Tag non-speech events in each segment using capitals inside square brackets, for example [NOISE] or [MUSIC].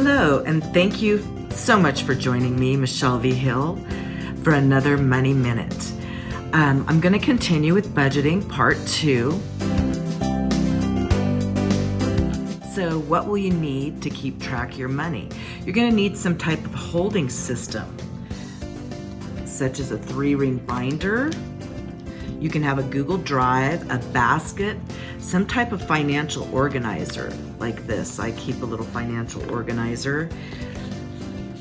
Hello, and thank you so much for joining me, Michelle V. Hill, for another Money Minute. Um, I'm going to continue with budgeting part two. So what will you need to keep track of your money? You're going to need some type of holding system, such as a three-ring binder. You can have a Google Drive, a basket, some type of financial organizer like this. I keep a little financial organizer.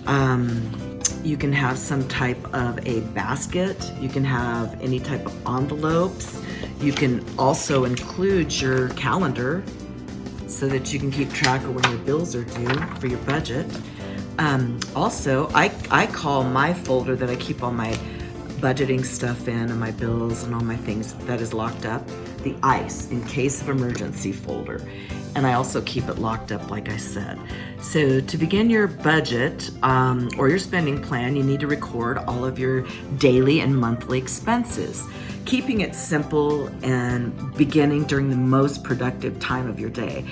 Um, you can have some type of a basket. You can have any type of envelopes. You can also include your calendar so that you can keep track of when your bills are due for your budget. Um, also, I, I call my folder that I keep on my budgeting stuff in and my bills and all my things that is locked up, the ICE, in case of emergency folder. And I also keep it locked up, like I said. So to begin your budget um, or your spending plan, you need to record all of your daily and monthly expenses, keeping it simple and beginning during the most productive time of your day.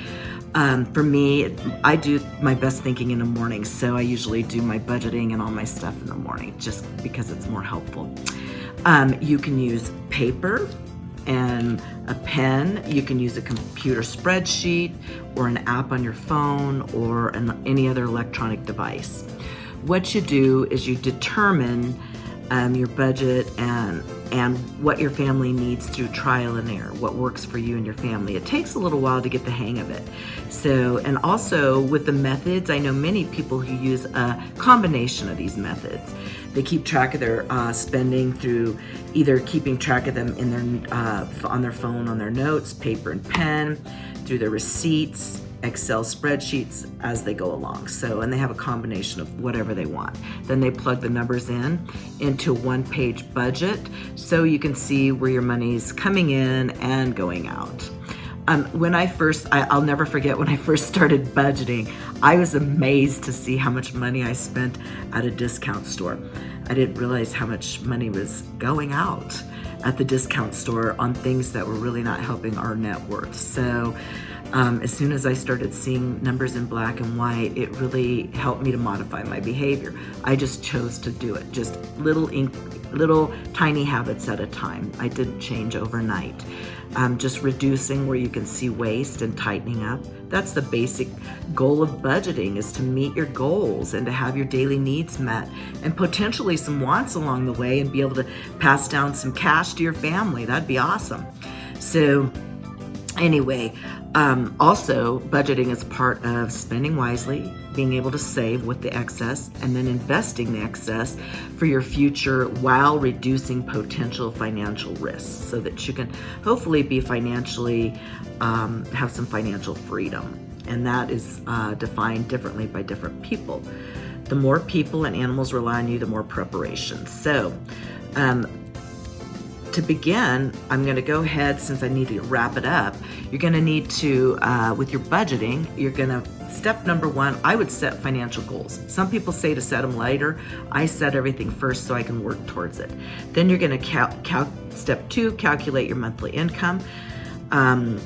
Um, for me, I do my best thinking in the morning, so I usually do my budgeting and all my stuff in the morning just because it's more helpful. Um, you can use paper and a pen. You can use a computer spreadsheet or an app on your phone or an, any other electronic device. What you do is you determine um, your budget and and what your family needs through trial and error, what works for you and your family. It takes a little while to get the hang of it. So, and also with the methods, I know many people who use a combination of these methods. They keep track of their uh, spending through either keeping track of them in their uh, on their phone, on their notes, paper and pen, through their receipts, Excel spreadsheets as they go along. So, and they have a combination of whatever they want. Then they plug the numbers in into one page budget so you can see where your money's coming in and going out. Um, when I first, I, will never forget when I first started budgeting, I was amazed to see how much money I spent at a discount store. I didn't realize how much money was going out at the discount store on things that were really not helping our net worth. So um, as soon as I started seeing numbers in black and white, it really helped me to modify my behavior. I just chose to do it, just little ink, little tiny habits at a time. I didn't change overnight. Um, just reducing where you can see waste and tightening up. That's the basic goal of budgeting is to meet your goals and to have your daily needs met and potentially some wants along the way and be able to pass down some cash to your family. That'd be awesome. So anyway, um, also, budgeting is part of spending wisely, being able to save with the excess, and then investing the excess for your future while reducing potential financial risks so that you can hopefully be financially, um, have some financial freedom. And that is uh, defined differently by different people. The more people and animals rely on you, the more preparation. So, um, to begin, I'm going to go ahead, since I need to wrap it up, you're going to need to, uh, with your budgeting, you're going to, step number one, I would set financial goals. Some people say to set them later. I set everything first so I can work towards it. Then you're going to, cal, cal step two, calculate your monthly income. Um,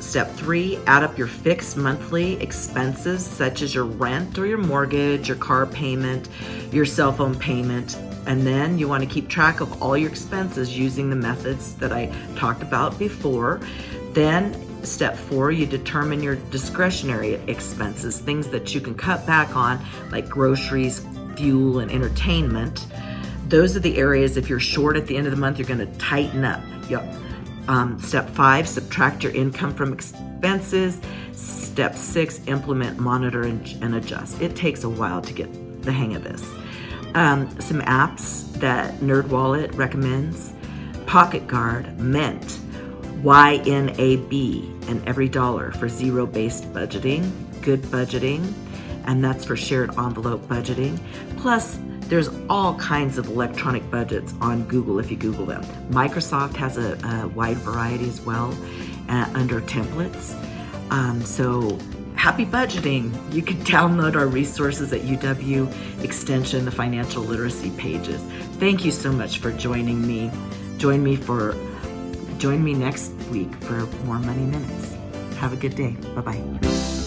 Step three, add up your fixed monthly expenses such as your rent or your mortgage, your car payment, your cell phone payment, and then you want to keep track of all your expenses using the methods that I talked about before. Then step four, you determine your discretionary expenses, things that you can cut back on like groceries, fuel, and entertainment. Those are the areas, if you're short at the end of the month, you're gonna tighten up. Yep. Um, step five, subtract your income from expenses. Step six, implement, monitor, and, and adjust. It takes a while to get the hang of this um, some apps that NerdWallet recommends. Pocket Guard, Mint, YNAB, and Every Dollar for zero-based budgeting, good budgeting, and that's for shared envelope budgeting. Plus, there's all kinds of electronic budgets on Google if you Google them. Microsoft has a, a wide variety as well uh, under templates. Um, so happy budgeting. You can [LAUGHS] download our resources at UW Extension, the financial literacy pages. Thank you so much for joining me. Join me for join me next week for more money minutes. Have a good day. Bye-bye.